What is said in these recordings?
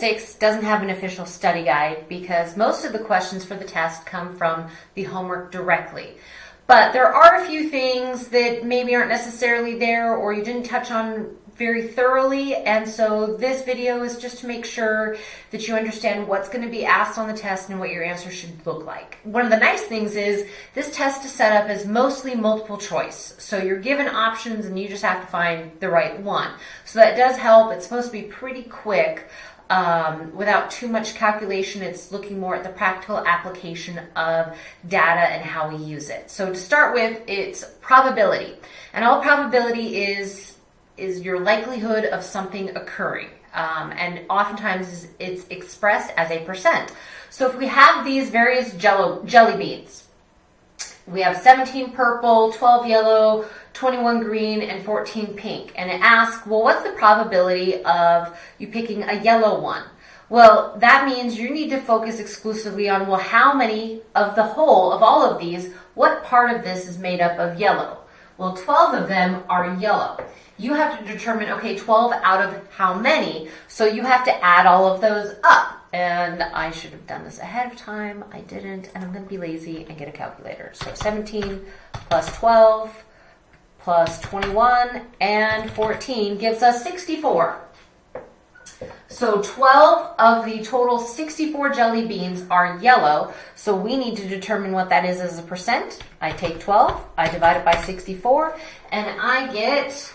6 doesn't have an official study guide because most of the questions for the test come from the homework directly. But there are a few things that maybe aren't necessarily there or you didn't touch on very thoroughly. And so this video is just to make sure that you understand what's going to be asked on the test and what your answer should look like. One of the nice things is this test is set up as mostly multiple choice. So you're given options and you just have to find the right one. So that does help. It's supposed to be pretty quick. Um, without too much calculation, it's looking more at the practical application of data and how we use it. So to start with, it's probability. And all probability is is your likelihood of something occurring. Um, and oftentimes it's expressed as a percent. So if we have these various jello, jelly beans, we have 17 purple, 12 yellow, 21 green, and 14 pink. And it asks, well, what's the probability of you picking a yellow one? Well, that means you need to focus exclusively on, well, how many of the whole of all of these, what part of this is made up of yellow? Well, 12 of them are yellow you have to determine, okay, 12 out of how many? So you have to add all of those up. And I should have done this ahead of time. I didn't, and I'm going to be lazy and get a calculator. So 17 plus 12 plus 21 and 14 gives us 64. So 12 of the total 64 jelly beans are yellow, so we need to determine what that is as a percent. I take 12, I divide it by 64, and I get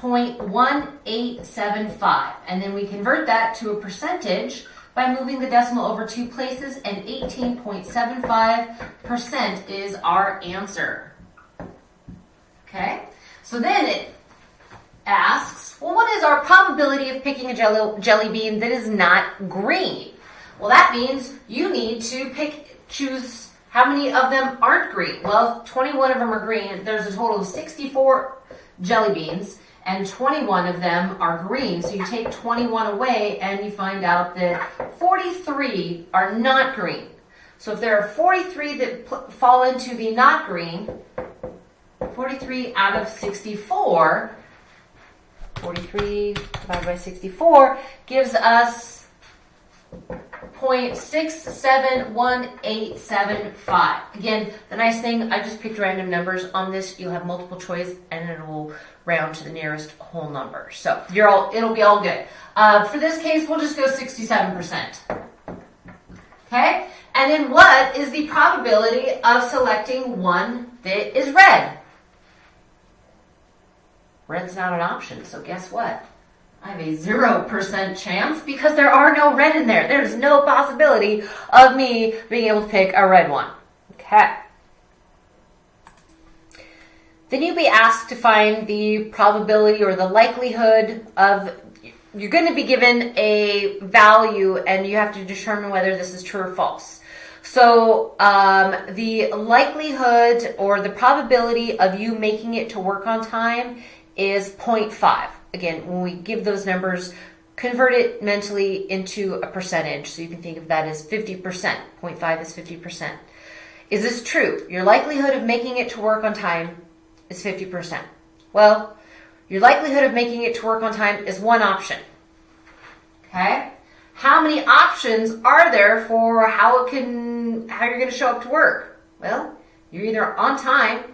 0.1875. And then we convert that to a percentage by moving the decimal over two places, and 18.75% is our answer. Okay? So then it asks, well, what is our probability of picking a jelly, jelly bean that is not green? Well, that means you need to pick, choose how many of them aren't green. Well, 21 of them are green. There's a total of 64 jelly beans and 21 of them are green. So you take 21 away and you find out that 43 are not green. So if there are 43 that fall into the not green, 43 out of 64, 43 divided by 64 gives us 0.671875. Again, the nice thing, I just picked random numbers. On this, you'll have multiple choice and it will round to the nearest whole number. So you're all, it'll be all good. Uh, for this case, we'll just go 67%. Okay? And then what is the probability of selecting one that is red? Red's not an option, so guess what? I have a 0% chance because there are no red in there. There's no possibility of me being able to pick a red one. Okay. Then you'll be asked to find the probability or the likelihood of, you're going to be given a value and you have to determine whether this is true or false. So um, the likelihood or the probability of you making it to work on time is 0.5 again, when we give those numbers, convert it mentally into a percentage. So you can think of that as 50%. 0.5 is 50%. Is this true? Your likelihood of making it to work on time is 50%. Well, your likelihood of making it to work on time is one option. Okay? How many options are there for how it can how you're going to show up to work? Well, you're either on time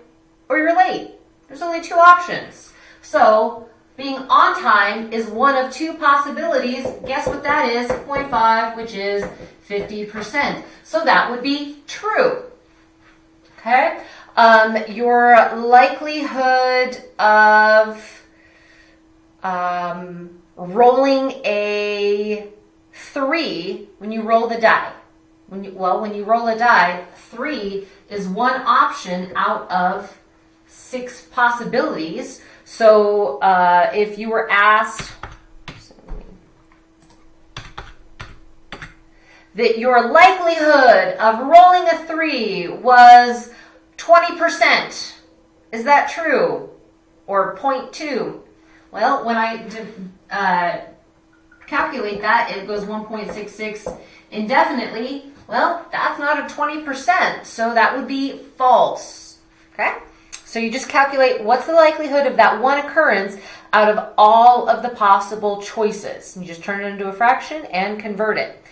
or you're late. There's only two options. So, being on time is one of two possibilities. Guess what that is? 0.5, which is 50%. So that would be true. Okay? Um, your likelihood of um, rolling a three when you roll the die. When you, well, when you roll a die, three is one option out of six possibilities. So uh, if you were asked that your likelihood of rolling a three was 20%, is that true? Or 0.2? Well, when I uh, calculate that, it goes 1.66 indefinitely. Well, that's not a 20%, so that would be false. Okay? So you just calculate what's the likelihood of that one occurrence out of all of the possible choices. You just turn it into a fraction and convert it.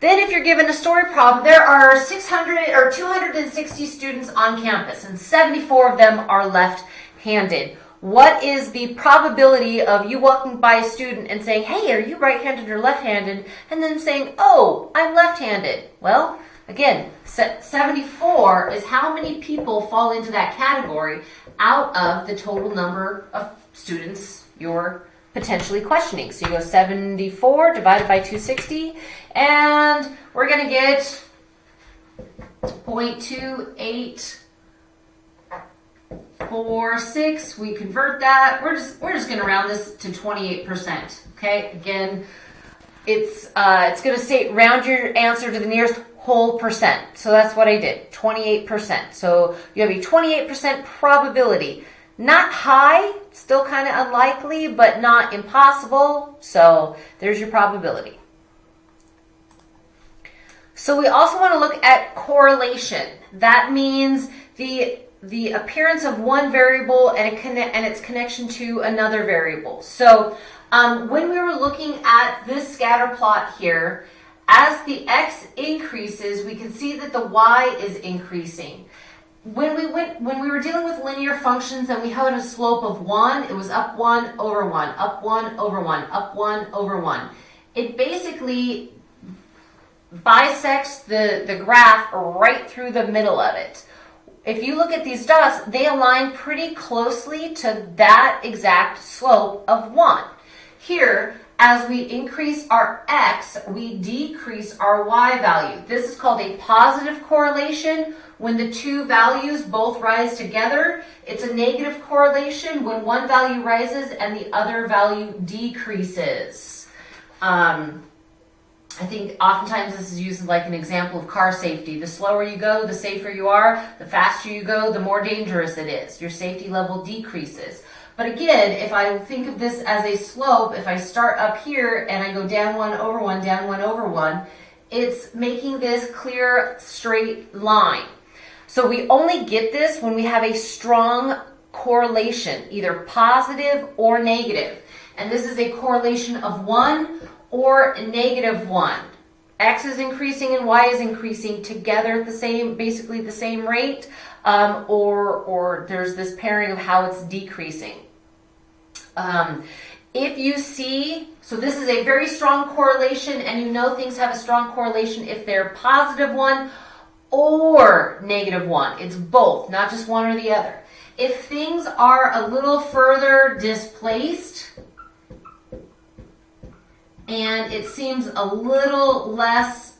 Then if you're given a story problem, there are 600 or 260 students on campus and 74 of them are left-handed. What is the probability of you walking by a student and saying, hey, are you right-handed or left-handed? And then saying, oh, I'm left-handed. Well, again, 74 is how many people fall into that category out of the total number of students you're potentially questioning. So you go 74 divided by 260, and we're going to get 0.2846. We convert that. We're just we're just going to round this to 28%. Okay, again, it's uh, it's going to state round your answer to the nearest whole percent. So that's what I did, 28%. So you have a 28% probability not high, still kind of unlikely, but not impossible. So there's your probability. So we also want to look at correlation. That means the the appearance of one variable and, and its connection to another variable. So um, when we were looking at this scatter plot here, as the x increases, we can see that the y is increasing when we went when we were dealing with linear functions and we had a slope of one, it was up one over one, up one over one, up one over one. It basically bisects the, the graph right through the middle of it. If you look at these dots, they align pretty closely to that exact slope of one. Here, as we increase our x, we decrease our y value. This is called a positive correlation. When the two values both rise together, it's a negative correlation when one value rises and the other value decreases. Um, I think oftentimes this is used like an example of car safety. The slower you go, the safer you are. The faster you go, the more dangerous it is. Your safety level decreases. But again, if I think of this as a slope, if I start up here and I go down one over one, down one over one, it's making this clear straight line. So we only get this when we have a strong correlation, either positive or negative. And this is a correlation of one or negative one. X is increasing and Y is increasing together at the same, basically the same rate, um, or, or there's this pairing of how it's decreasing. Um, if you see, so this is a very strong correlation and you know things have a strong correlation if they're positive one or negative one. It's both, not just one or the other. If things are a little further displaced and it seems a little less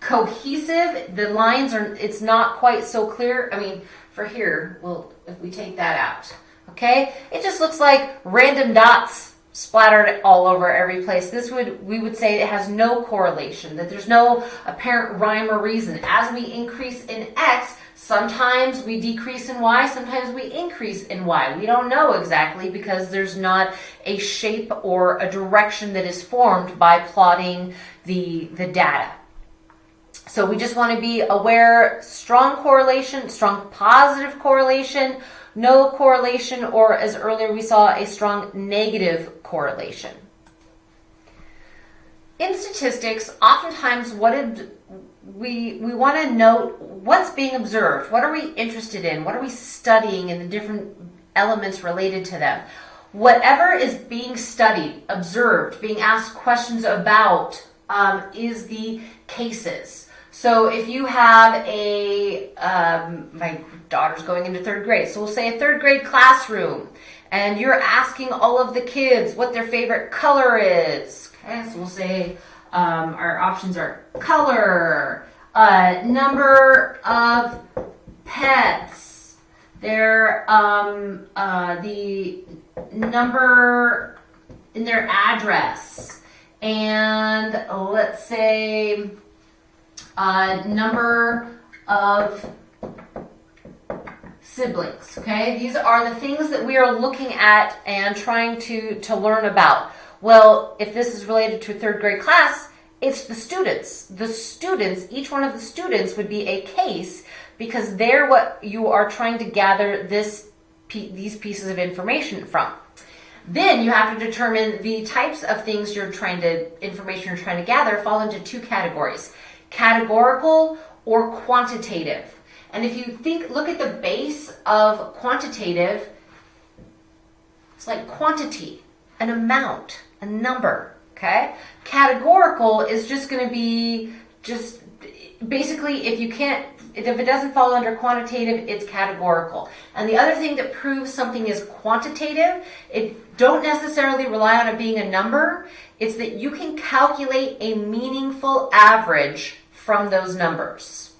cohesive, the lines are, it's not quite so clear. I mean, for here, well, if we take that out, okay? It just looks like random dots splattered all over every place. This would, we would say it has no correlation, that there's no apparent rhyme or reason. As we increase in X, sometimes we decrease in Y, sometimes we increase in Y. We don't know exactly because there's not a shape or a direction that is formed by plotting the, the data. So we just want to be aware, strong correlation, strong positive correlation, no correlation, or as earlier we saw, a strong negative correlation. In statistics, oftentimes what did we, we want to note what's being observed. What are we interested in? What are we studying in the different elements related to them? Whatever is being studied, observed, being asked questions about um, is the cases. So if you have a, um, my daughter's going into third grade, so we'll say a third grade classroom, and you're asking all of the kids what their favorite color is. Okay, so we'll say um, our options are color, uh, number of pets, their um, uh, the number in their address, and let's say uh, number of siblings, okay? These are the things that we are looking at and trying to, to learn about. Well, if this is related to a third grade class, it's the students. The students, each one of the students would be a case because they're what you are trying to gather this these pieces of information from. Then you have to determine the types of things you're trying to, information you're trying to gather fall into two categories, categorical or quantitative. And if you think, look at the base of quantitative, it's like quantity, an amount, a number, okay? Categorical is just going to be just basically if you can't if it doesn't fall under quantitative, it's categorical. And the other thing that proves something is quantitative, it don't necessarily rely on it being a number. It's that you can calculate a meaningful average from those numbers.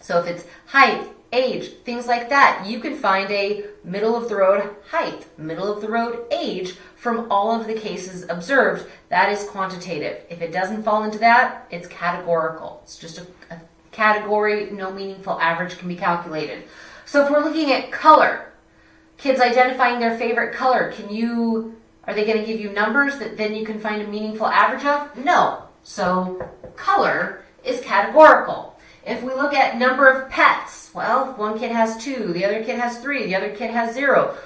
So if it's height, age, things like that, you can find a middle of the road height, middle of the road age from all of the cases observed. That is quantitative. If it doesn't fall into that, it's categorical. It's just a, a category, no meaningful average can be calculated. So if we're looking at color, kids identifying their favorite color, can you, are they going to give you numbers that then you can find a meaningful average of? No. So color is categorical. If we look at number of pets, well, one kid has two, the other kid has three, the other kid has zero.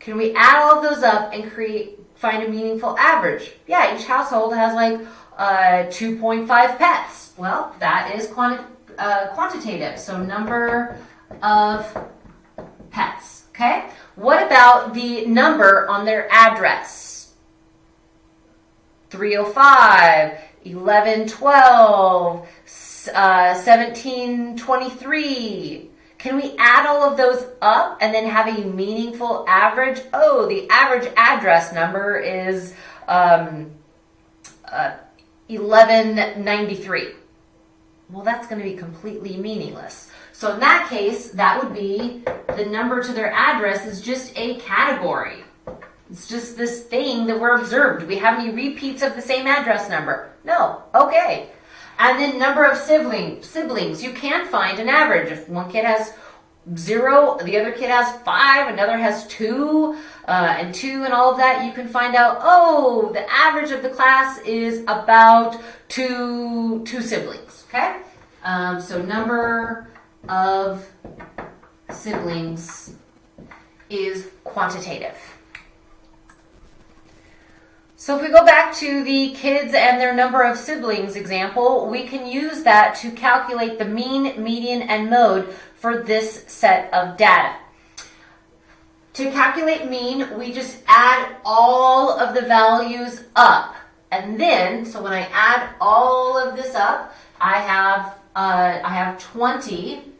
Can we add all of those up and create find a meaningful average? Yeah, each household has like uh, 2.5 pets. Well, that is quanti uh, quantitative, so number of pets. Okay. What about the number on their address? 305, 1112, uh, 1723. Can we add all of those up and then have a meaningful average? Oh, the average address number is um, uh, 1193. Well, that's going to be completely meaningless. So in that case, that would be the number to their address is just a category. It's just this thing that we're observed. Do we have any repeats of the same address number? No. Okay. And then number of siblings, siblings, you can find an average. If one kid has zero, the other kid has five, another has two, uh, and two and all of that, you can find out, oh, the average of the class is about two, two siblings, okay? Um, so number of siblings is quantitative. So if we go back to the kids and their number of siblings example, we can use that to calculate the mean, median, and mode for this set of data. To calculate mean, we just add all of the values up. And then, so when I add all of this up, I have, uh, I have 20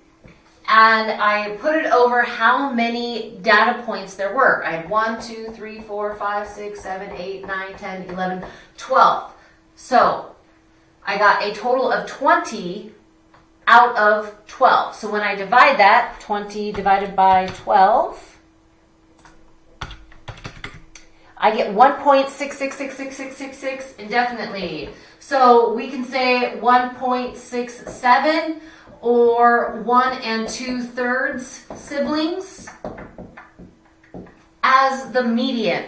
and I put it over how many data points there were. I had 1, 2, 3, 4, 5, 6, 7, 8, 9, 10, 11, 12. So I got a total of 20 out of 12. So when I divide that, 20 divided by 12, I get 1.666666 indefinitely. So we can say 1.67 or one and two thirds siblings as the median.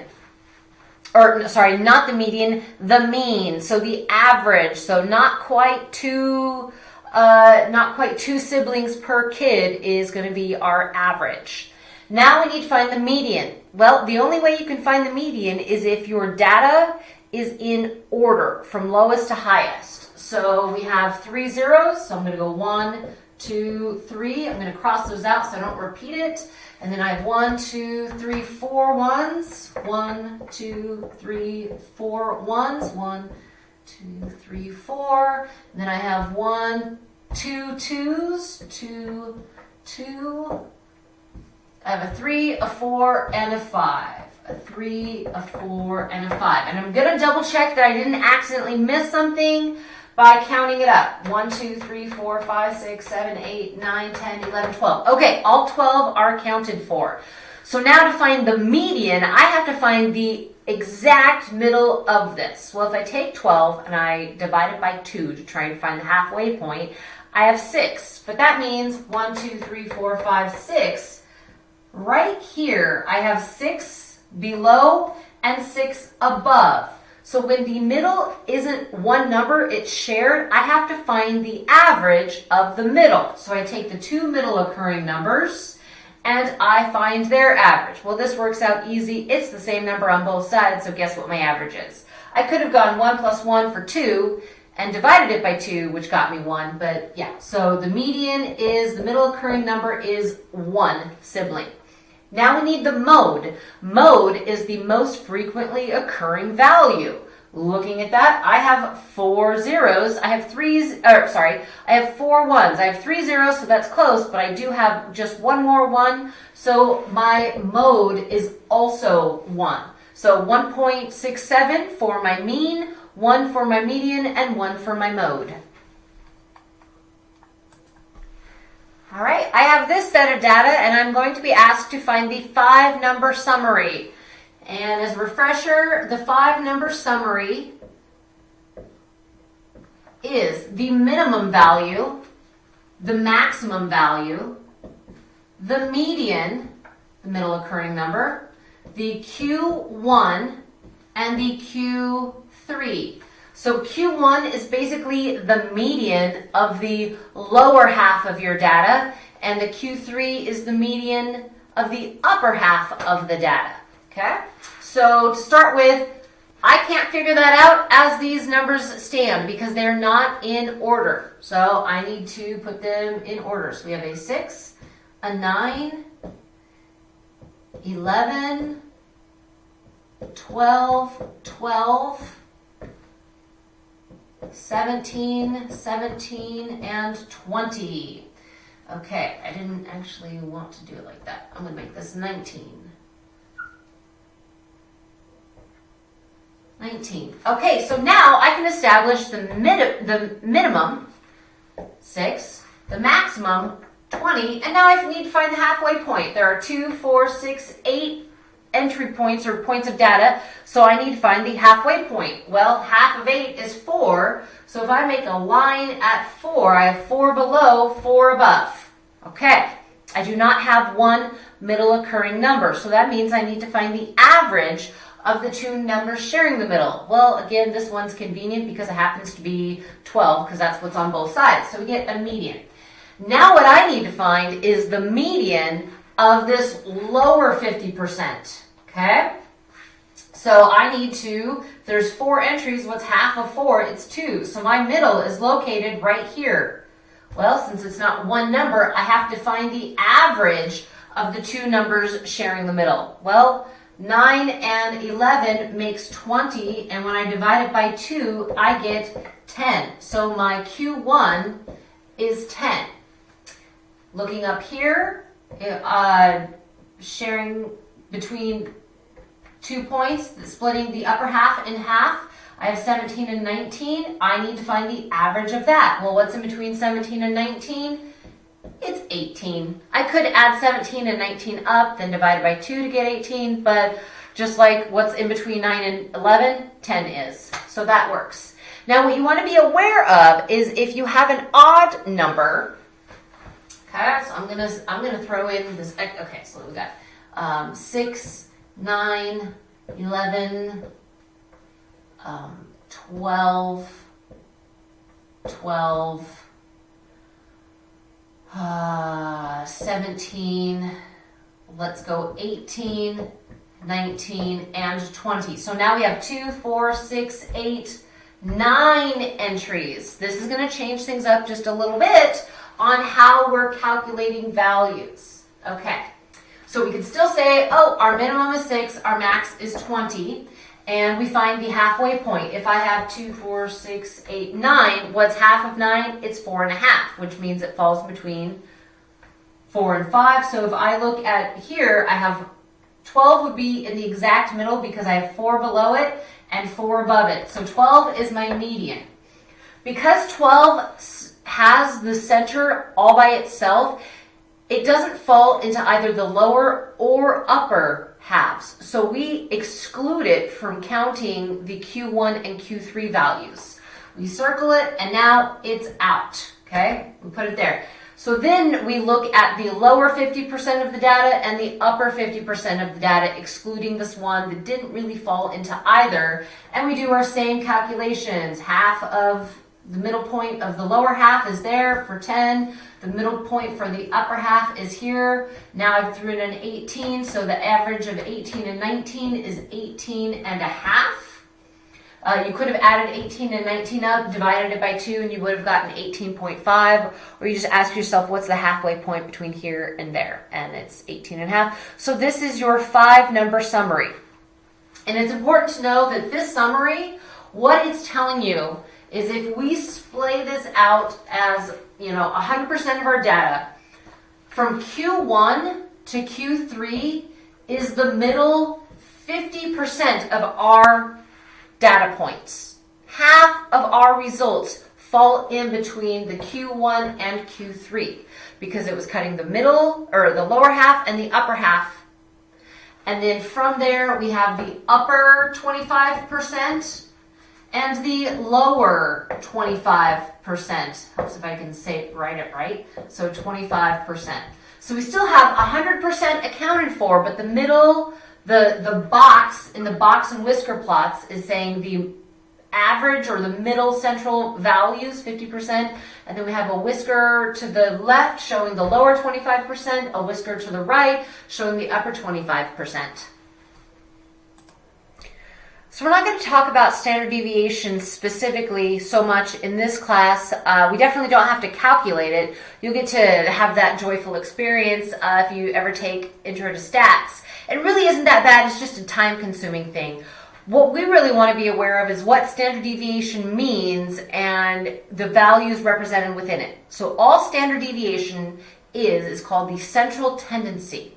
Or, sorry, not the median, the mean. So the average. So not quite two, uh, not quite two siblings per kid is going to be our average. Now we need to find the median. Well, the only way you can find the median is if your data is in order from lowest to highest. So we have three zeros, so I'm going to go one, two, three. I'm going to cross those out so I don't repeat it. And then I have one, two, three, four ones. One, two, three, four ones. One, two, three, four. And then I have one, two twos, two, two. I have a three, a four, and a five. A three, a four, and a five. And I'm going to double check that I didn't accidentally miss something by counting it up. 1, 2, 3, 4, 5, 6, 7, 8, 9, 10, 11, 12. Okay, all 12 are counted for. So now to find the median, I have to find the exact middle of this. Well, if I take 12 and I divide it by 2 to try and find the halfway point, I have 6. But that means 1, 2, 3, 4, 5, 6. Right here, I have 6 below and 6 above. So when the middle isn't one number, it's shared, I have to find the average of the middle. So I take the two middle occurring numbers and I find their average. Well, this works out easy. It's the same number on both sides, so guess what my average is? I could have gone 1 plus 1 for 2 and divided it by 2, which got me 1, but yeah. So the median is, the middle occurring number is 1 sibling. Now we need the mode. Mode is the most frequently occurring value. Looking at that, I have four zeros. I have three, or sorry, I have four ones. I have three zeros, so that's close, but I do have just one more one. So my mode is also one. So 1.67 for my mean, one for my median, and one for my mode. All right, I have this set of data and I'm going to be asked to find the five number summary. And as a refresher, the five number summary is the minimum value, the maximum value, the median, the middle occurring number, the Q1, and the Q3. So Q1 is basically the median of the lower half of your data, and the Q3 is the median of the upper half of the data. Okay? So to start with, I can't figure that out as these numbers stand because they're not in order. So I need to put them in order. So we have a 6, a 9, 11, 12, 12, 17, 17, and 20. Okay, I didn't actually want to do it like that. I'm going to make this 19. 19. Okay, so now I can establish the, mid the minimum, 6, the maximum, 20, and now I need to find the halfway point. There are 2, 4, 6, 8 entry points or points of data, so I need to find the halfway point. Well, half of 8 is 4, so if I make a line at 4, I have 4 below, 4 above. Okay, I do not have one middle occurring number, so that means I need to find the average of the two numbers sharing the middle? Well, again, this one's convenient because it happens to be 12 because that's what's on both sides. So we get a median. Now what I need to find is the median of this lower 50%, okay? So I need to, there's four entries, what's half of four? It's two. So my middle is located right here. Well, since it's not one number, I have to find the average of the two numbers sharing the middle. Well, 9 and 11 makes 20, and when I divide it by 2, I get 10. So my Q1 is 10. Looking up here, uh, sharing between two points, splitting the upper half in half, I have 17 and 19. I need to find the average of that. Well, what's in between 17 and 19? it's 18. I could add 17 and 19 up, then divide it by 2 to get 18, but just like what's in between 9 and 11, 10 is. So that works. Now what you want to be aware of is if you have an odd number, okay, so I'm gonna I'm gonna throw in this. Okay, so we got um, 6, 9, 11, um, 12, 12, uh, 17, let's go 18, 19, and 20. So now we have 2, 4, 6, 8, 9 entries. This is going to change things up just a little bit on how we're calculating values. Okay, so we can still say, oh, our minimum is 6, our max is 20 and we find the halfway point. If I have two, four, six, eight, nine, what's half of 9? It's 4 and a half, which means it falls between 4 and 5. So if I look at here, I have 12 would be in the exact middle because I have 4 below it and 4 above it. So 12 is my median. Because 12 has the center all by itself, it doesn't fall into either the lower or upper halves. So we exclude it from counting the Q1 and Q3 values. We circle it and now it's out, okay? We put it there. So then we look at the lower 50% of the data and the upper 50% of the data, excluding this one that didn't really fall into either. And we do our same calculations. Half of the middle point of the lower half is there for 10. The middle point for the upper half is here. Now I've threw in an 18, so the average of 18 and 19 is 18 and a half. Uh, you could have added 18 and 19 up, divided it by 2, and you would have gotten 18.5. Or you just ask yourself, what's the halfway point between here and there? And it's 18 and a half. So this is your five number summary. And it's important to know that this summary, what it's telling you is if we splay this out as, you know, 100% of our data, from Q1 to Q3 is the middle 50% of our data points. Half of our results fall in between the Q1 and Q3 because it was cutting the middle or the lower half and the upper half. And then from there, we have the upper 25% and the lower 25%. Helps if I can say write it right. So 25%. So we still have 100% accounted for, but the middle the, the box in the box and whisker plots is saying the average or the middle central values, 50%, and then we have a whisker to the left showing the lower 25%, a whisker to the right showing the upper 25%. So we're not going to talk about standard deviation specifically so much in this class. Uh, we definitely don't have to calculate it. You'll get to have that joyful experience uh, if you ever take Intro to Stats. It really isn't that bad. It's just a time consuming thing. What we really want to be aware of is what standard deviation means and the values represented within it. So all standard deviation is, is called the central tendency.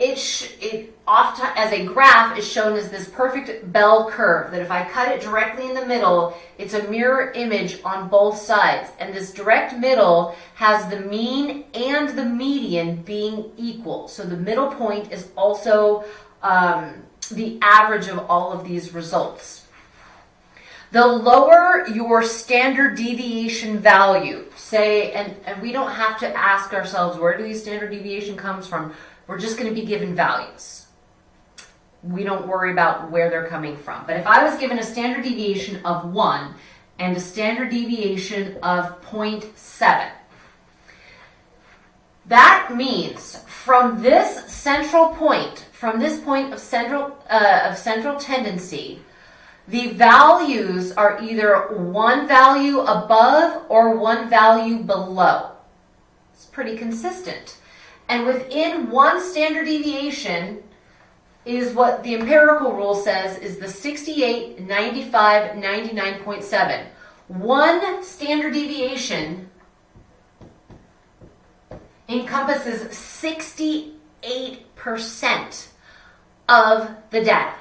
It, it often, as a graph, is shown as this perfect bell curve that if I cut it directly in the middle, it's a mirror image on both sides. And this direct middle has the mean and the median being equal. So the middle point is also um, the average of all of these results. The lower your standard deviation value, say, and, and we don't have to ask ourselves, where do these standard deviation comes from? We're just going to be given values. We don't worry about where they're coming from. But if I was given a standard deviation of 1 and a standard deviation of 0.7, that means from this central point, from this point of central, uh, of central tendency, the values are either one value above or one value below. It's pretty consistent. And within one standard deviation is what the empirical rule says is the 68, 95, 99.7. One standard deviation encompasses 68% of the data.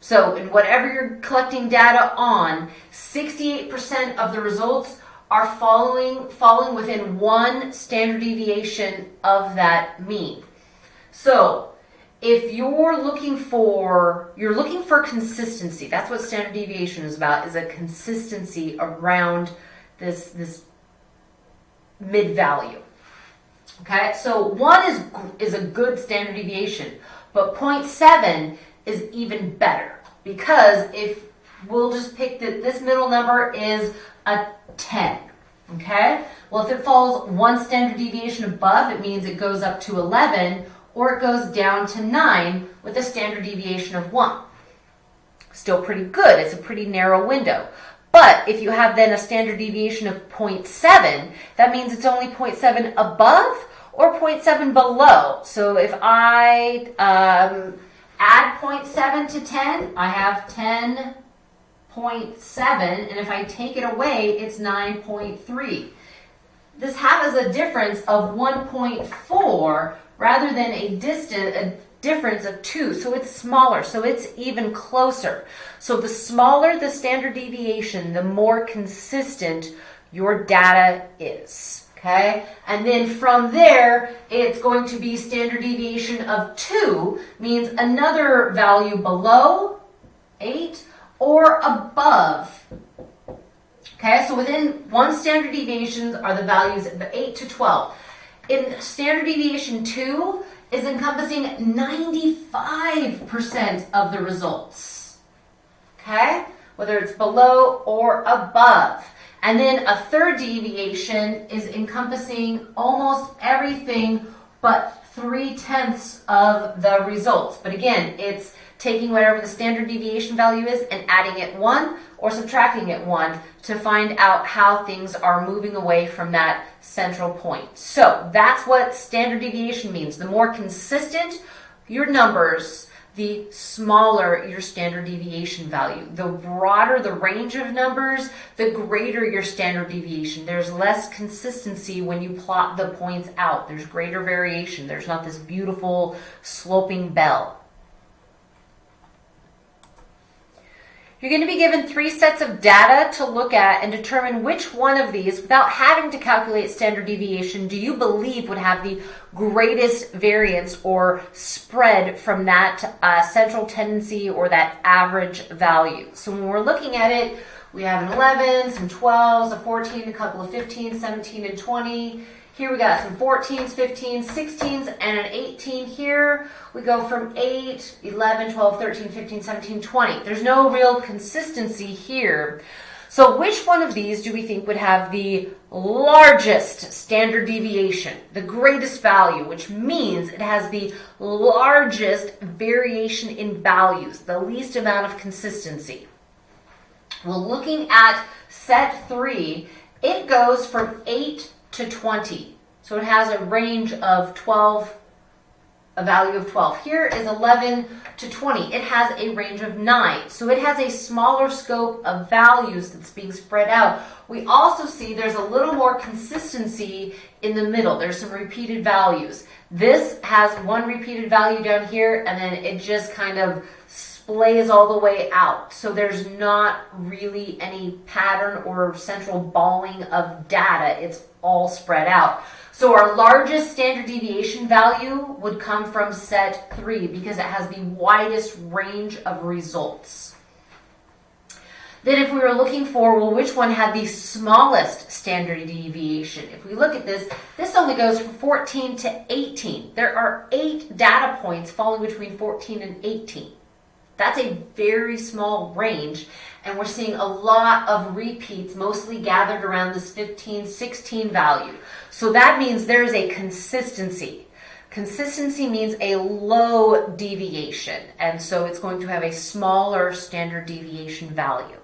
So in whatever you're collecting data on, 68% of the results are following, falling within one standard deviation of that mean. So if you're looking for, you're looking for consistency, that's what standard deviation is about, is a consistency around this, this mid value. Okay, so one is, is a good standard deviation, but 0.7 is even better because if we'll just pick that this middle number is a 10. Okay? Well, if it falls one standard deviation above, it means it goes up to 11 or it goes down to 9 with a standard deviation of 1. Still pretty good. It's a pretty narrow window. But if you have then a standard deviation of 0.7, that means it's only 0.7 above or 0.7 below. So if I um, add 0.7 to 10, I have 10 0.7, and if I take it away, it's 9.3. This has a difference of 1.4 rather than a distant a difference of 2, so it's smaller, so it's even closer. So the smaller the standard deviation, the more consistent your data is. Okay, and then from there, it's going to be standard deviation of 2, means another value below 8 or above. Okay, so within one standard deviation are the values of 8 to 12. In standard deviation 2 is encompassing 95% of the results. Okay, whether it's below or above. And then a third deviation is encompassing almost everything but three tenths of the results. But again, it's taking whatever the standard deviation value is and adding it one or subtracting it one to find out how things are moving away from that central point. So that's what standard deviation means. The more consistent your numbers, the smaller your standard deviation value. The broader the range of numbers, the greater your standard deviation. There's less consistency when you plot the points out. There's greater variation. There's not this beautiful sloping bell. You're going to be given three sets of data to look at and determine which one of these, without having to calculate standard deviation, do you believe would have the greatest variance or spread from that uh, central tendency or that average value. So when we're looking at it, we have an 11, some 12s, a 14, a couple of 15, 17, and 20. Here we got some 14s, 15s, 16s, and an 18 here. We go from 8, 11, 12, 13, 15, 17, 20. There's no real consistency here. So which one of these do we think would have the largest standard deviation, the greatest value, which means it has the largest variation in values, the least amount of consistency? Well, looking at set 3, it goes from 8 to 20. So it has a range of 12, a value of 12. Here is 11 to 20. It has a range of 9. So it has a smaller scope of values that's being spread out. We also see there's a little more consistency in the middle. There's some repeated values. This has one repeated value down here, and then it just kind of splays all the way out. So there's not really any pattern or central balling of data. It's all spread out. So our largest standard deviation value would come from set 3 because it has the widest range of results. Then if we were looking for, well, which one had the smallest standard deviation? If we look at this, this only goes from 14 to 18. There are eight data points falling between 14 and 18. That's a very small range. And we're seeing a lot of repeats, mostly gathered around this 15, 16 value. So that means there is a consistency. Consistency means a low deviation. And so it's going to have a smaller standard deviation value.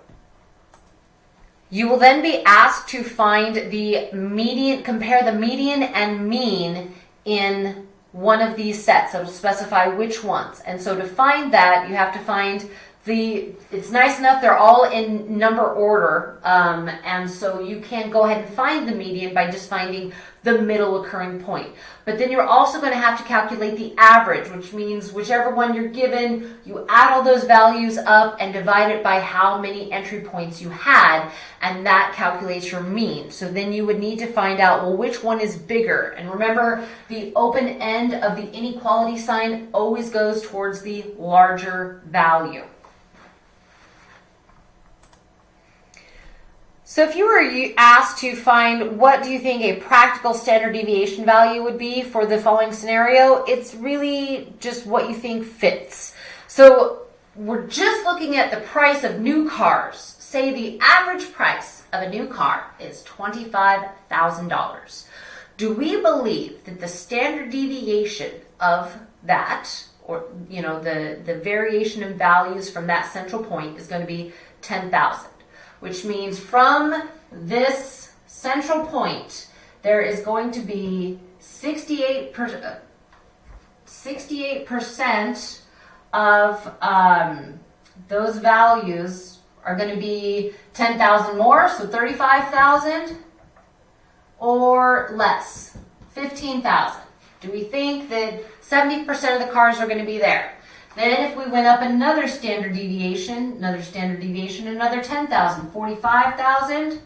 You will then be asked to find the median, compare the median and mean in one of these sets. It'll specify which ones. And so to find that, you have to find the, it's nice enough they're all in number order, um, and so you can go ahead and find the median by just finding the middle occurring point. But then you're also going to have to calculate the average, which means whichever one you're given, you add all those values up and divide it by how many entry points you had, and that calculates your mean. So then you would need to find out, well, which one is bigger? And remember, the open end of the inequality sign always goes towards the larger value. So if you were asked to find what do you think a practical standard deviation value would be for the following scenario, it's really just what you think fits. So we're just looking at the price of new cars. Say the average price of a new car is $25,000. Do we believe that the standard deviation of that, or you know, the, the variation in values from that central point is going to be 10,000? Which means from this central point, there is going to be 68 68% of um, those values are going to be 10,000 more, so 35,000 or less, 15,000. Do we think that 70% of the cars are going to be there? Then if we went up another standard deviation, another standard deviation, another 10,000, 45,000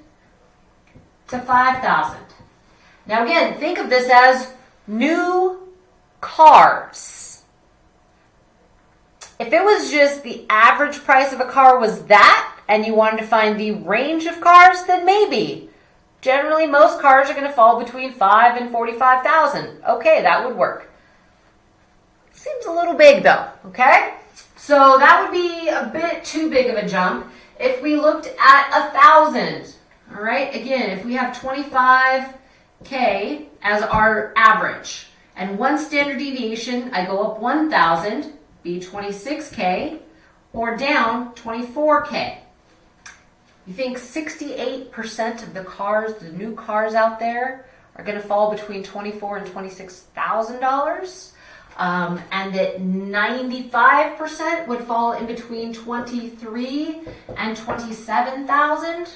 to 5,000. Now again, think of this as new cars. If it was just the average price of a car was that, and you wanted to find the range of cars, then maybe. Generally, most cars are going to fall between 5 and 45,000. Okay, that would work. Seems a little big though, okay? So that would be a bit too big of a jump. If we looked at a thousand, all right, again, if we have 25K as our average and one standard deviation, I go up 1,000, be 26K, or down 24K. You think 68% of the cars, the new cars out there, are going to fall between twenty-four and twenty-six thousand um, and that ninety-five percent would fall in between twenty-three and twenty-seven thousand.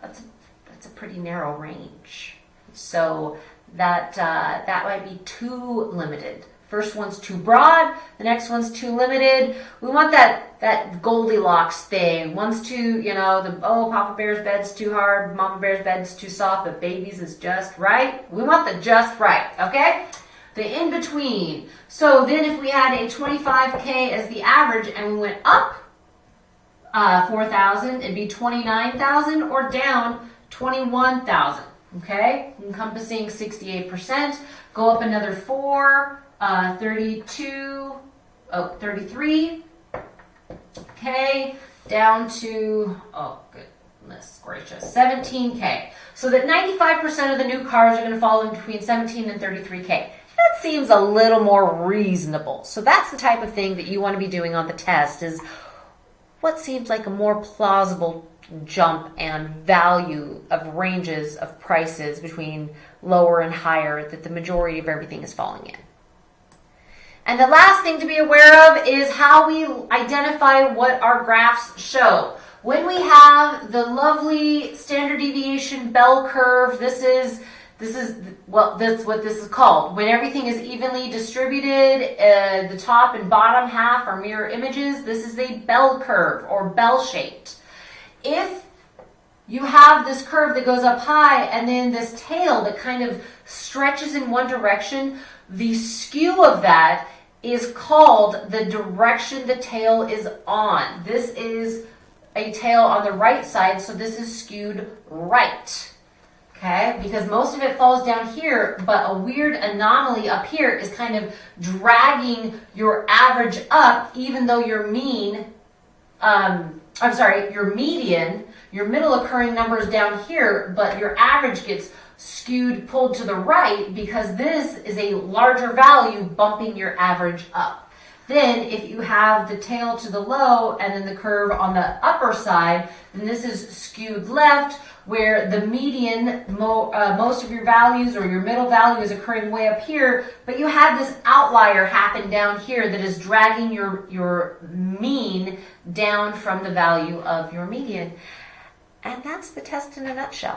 That's a, that's a, pretty narrow range. So that uh, that might be too limited. First one's too broad, the next one's too limited. We want that that Goldilocks thing. One's too, you know, the oh Papa Bear's bed's too hard, Mama Bear's bed's too soft, but baby's is just right. We want the just right, okay? The in between. So then if we had a 25k as the average and we went up uh, 4,000, it'd be 29,000 or down 21,000. Okay, encompassing 68%. Go up another four, uh, 32, oh, 33. Okay, down to, oh goodness gracious, 17K. So that 95% of the new cars are going to fall in between 17 and 33K. That seems a little more reasonable. So that's the type of thing that you want to be doing on the test is what seems like a more plausible jump and value of ranges of prices between lower and higher that the majority of everything is falling in. And the last thing to be aware of is how we identify what our graphs show. When we have the lovely standard deviation bell curve, this is this is well that's what this is called. When everything is evenly distributed, uh, the top and bottom half are mirror images. This is a bell curve or bell shaped. If you have this curve that goes up high and then this tail that kind of stretches in one direction, the skew of that is called the direction the tail is on. This is a tail on the right side, so this is skewed right. Okay, because most of it falls down here, but a weird anomaly up here is kind of dragging your average up, even though your mean, um, I'm sorry, your median, your middle occurring number is down here, but your average gets skewed, pulled to the right because this is a larger value bumping your average up. Then if you have the tail to the low and then the curve on the upper side, then this is skewed left where the median, mo uh, most of your values or your middle value is occurring way up here, but you have this outlier happen down here that is dragging your, your mean down from the value of your median. And that's the test in a nutshell.